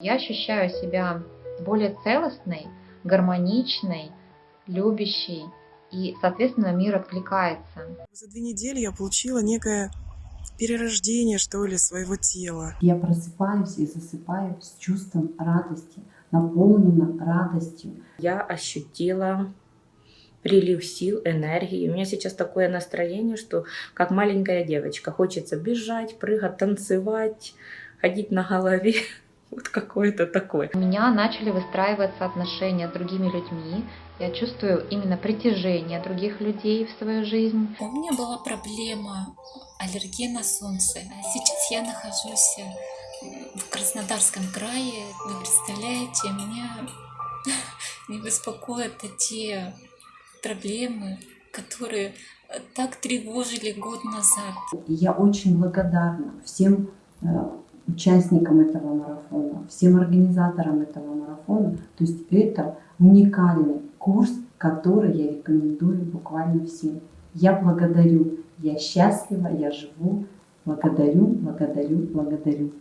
Я ощущаю себя более целостной, гармоничной, любящей, и, соответственно, мир откликается. За две недели я получила некое перерождение, что ли, своего тела. Я просыпаюсь и засыпаю с чувством радости, наполнена радостью. Я ощутила прилив сил, энергии. У меня сейчас такое настроение, что как маленькая девочка. Хочется бежать, прыгать, танцевать, ходить на голове. Вот какое-то такое. У меня начали выстраиваться отношения с другими людьми. Я чувствую именно притяжение других людей в свою жизнь. У меня была проблема аллергии на солнце. А сейчас я нахожусь в Краснодарском крае. Вы представляете, меня не беспокоят те проблемы, которые так тревожили год назад. Я очень благодарна всем участникам этого марафона, всем организаторам этого марафона. То есть это уникальный курс, который я рекомендую буквально всем. Я благодарю, я счастлива, я живу. Благодарю, благодарю, благодарю.